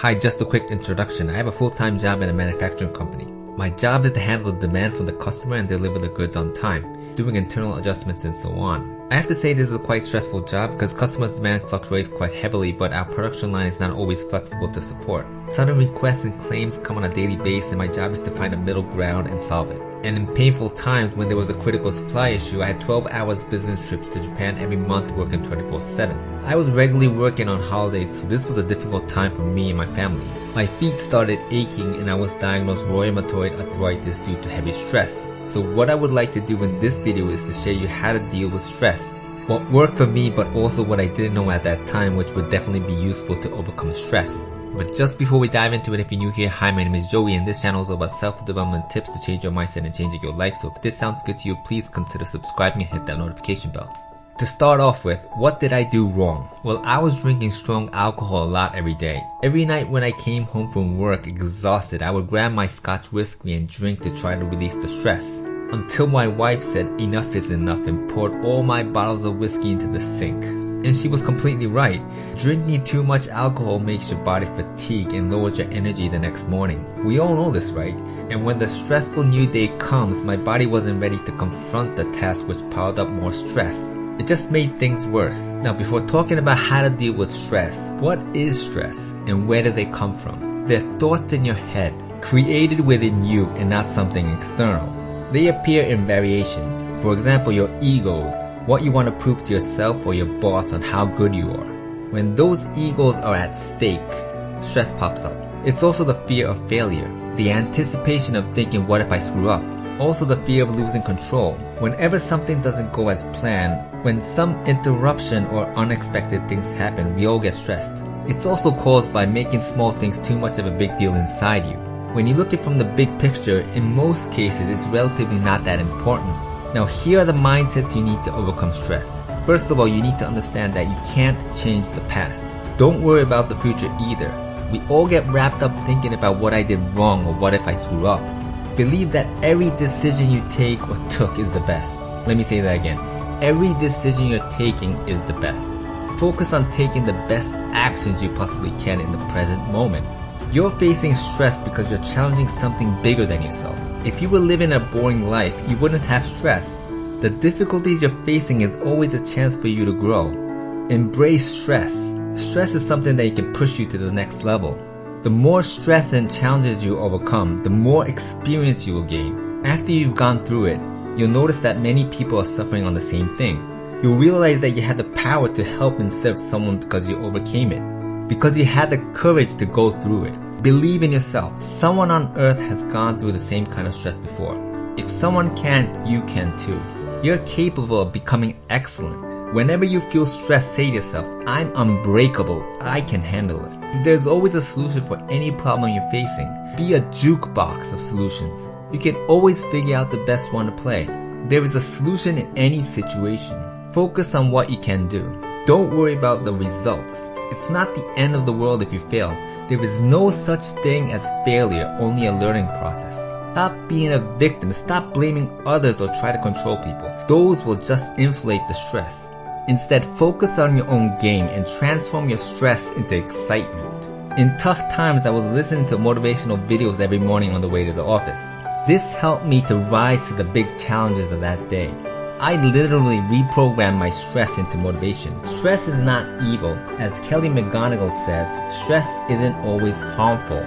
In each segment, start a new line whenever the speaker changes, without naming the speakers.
Hi, just a quick introduction. I have a full-time job in a manufacturing company. My job is to handle the demand from the customer and deliver the goods on time, doing internal adjustments and so on. I have to say this is a quite stressful job because customer demand fluctuates quite heavily but our production line is not always flexible to support. Sudden requests and claims come on a daily basis and my job is to find a middle ground and solve it. And in painful times when there was a critical supply issue, I had 12 hours business trips to Japan every month working 24-7. I was regularly working on holidays so this was a difficult time for me and my family. My feet started aching and I was diagnosed rheumatoid arthritis due to heavy stress. So what I would like to do in this video is to show you how to deal with stress. What worked for me but also what I didn't know at that time which would definitely be useful to overcome stress. But just before we dive into it, if you're new here, hi my name is Joey and this channel is about self-development tips to change your mindset and changing your life. So if this sounds good to you, please consider subscribing and hit that notification bell. To start off with, what did I do wrong? Well, I was drinking strong alcohol a lot every day. Every night when I came home from work exhausted, I would grab my scotch whiskey and drink to try to release the stress. Until my wife said enough is enough and poured all my bottles of whiskey into the sink. And she was completely right. Drinking too much alcohol makes your body fatigue and lowers your energy the next morning. We all know this, right? And when the stressful new day comes, my body wasn't ready to confront the task which piled up more stress. It just made things worse. Now before talking about how to deal with stress, what is stress and where do they come from? They're thoughts in your head, created within you and not something external. They appear in variations. For example, your egos, what you want to prove to yourself or your boss on how good you are. When those egos are at stake, stress pops up. It's also the fear of failure, the anticipation of thinking what if I screw up, also the fear of losing control. Whenever something doesn't go as planned, when some interruption or unexpected things happen, we all get stressed. It's also caused by making small things too much of a big deal inside you. When you look at it from the big picture, in most cases it's relatively not that important. Now here are the mindsets you need to overcome stress. First of all, you need to understand that you can't change the past. Don't worry about the future either. We all get wrapped up thinking about what I did wrong or what if I screw up. Believe that every decision you take or took is the best. Let me say that again. Every decision you're taking is the best. Focus on taking the best actions you possibly can in the present moment. You're facing stress because you're challenging something bigger than yourself. If you were living a boring life, you wouldn't have stress. The difficulties you're facing is always a chance for you to grow. Embrace stress. Stress is something that can push you to the next level. The more stress and challenges you overcome, the more experience you will gain. After you've gone through it, you'll notice that many people are suffering on the same thing. You'll realize that you had the power to help and serve someone because you overcame it. Because you had the courage to go through it. Believe in yourself. Someone on earth has gone through the same kind of stress before. If someone can, you can too. You're capable of becoming excellent. Whenever you feel stressed, say to yourself, I'm unbreakable. I can handle it. There's always a solution for any problem you're facing. Be a jukebox of solutions. You can always figure out the best one to play. There is a solution in any situation. Focus on what you can do. Don't worry about the results. It's not the end of the world if you fail. There is no such thing as failure, only a learning process. Stop being a victim, stop blaming others or try to control people. Those will just inflate the stress. Instead, focus on your own game and transform your stress into excitement. In tough times, I was listening to motivational videos every morning on the way to the office. This helped me to rise to the big challenges of that day. I literally reprogrammed my stress into motivation. Stress is not evil. As Kelly McGonigal says, stress isn't always harmful.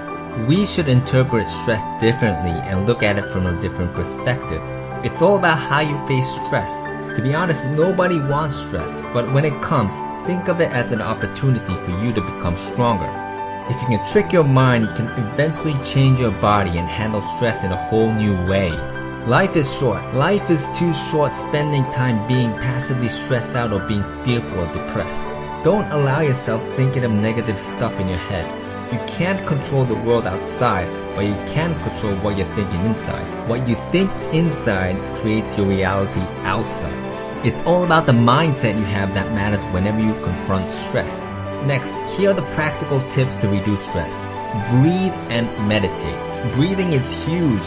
We should interpret stress differently and look at it from a different perspective. It's all about how you face stress. To be honest, nobody wants stress, but when it comes, think of it as an opportunity for you to become stronger. If you can trick your mind, you can eventually change your body and handle stress in a whole new way. Life is short. Life is too short spending time being passively stressed out or being fearful or depressed. Don't allow yourself thinking of negative stuff in your head. You can't control the world outside, but you can control what you're thinking inside. What you think inside creates your reality outside. It's all about the mindset you have that matters whenever you confront stress. Next, here are the practical tips to reduce stress. Breathe and meditate. Breathing is huge.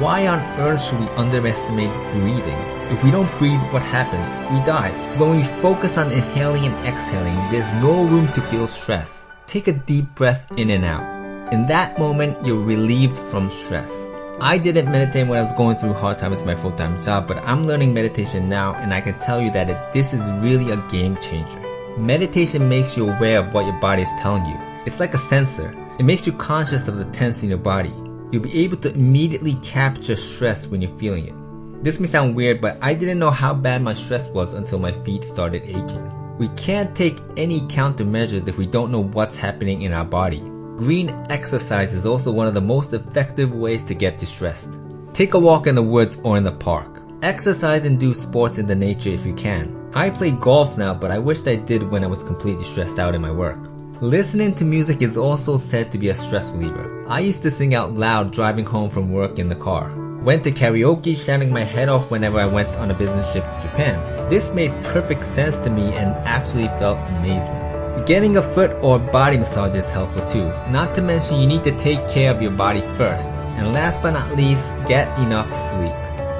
Why on earth should we underestimate breathing? If we don't breathe, what happens? We die. When we focus on inhaling and exhaling, there's no room to feel stress. take a deep breath in and out. In that moment, you're relieved from stress. I didn't meditate when I was going through hard times with my full-time job, but I'm learning meditation now and I can tell you that this is really a game changer. Meditation makes you aware of what your body is telling you. It's like a sensor. It makes you conscious of the tense in your body. You'll be able to immediately capture stress when you're feeling it. This may sound weird, but I didn't know how bad my stress was until my feet started aching. We can't take any countermeasures if we don't know what's happening in our body. Green exercise is also one of the most effective ways to get distressed. Take a walk in the woods or in the park. Exercise and do sports in the nature if you can. I play golf now, but I wish I did when I was completely stressed out in my work. Listening to music is also said to be a stress reliever. I used to sing out loud driving home from work in the car. Went to karaoke shouting my head off whenever I went on a business trip to Japan. This made perfect sense to me and actually felt amazing. Getting a foot or body massage is helpful too. Not to mention you need to take care of your body first. And last but not least, get enough sleep.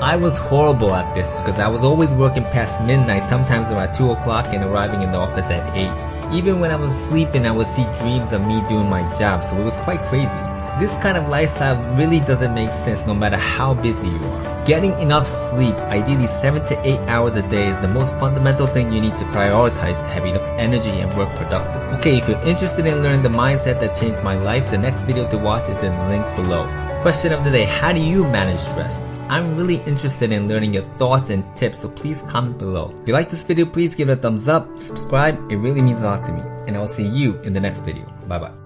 I was horrible at this because I was always working past midnight, sometimes around 2 o'clock and arriving in the office at 8. Even when I was sleeping, I would see dreams of me doing my job, so it was quite crazy. This kind of lifestyle really doesn't make sense no matter how busy you are. Getting enough sleep, ideally 7 to 8 hours a day is the most fundamental thing you need to prioritize to have enough energy and work productive. Okay, if you're interested in learning the mindset that changed my life, the next video to watch is in the link below. Question of the day, how do you manage stress? I'm really interested in learning your thoughts and tips, so please comment below. If you like this video, please give it a thumbs up, subscribe, it really means a lot to me. And I will see you in the next video. Bye bye.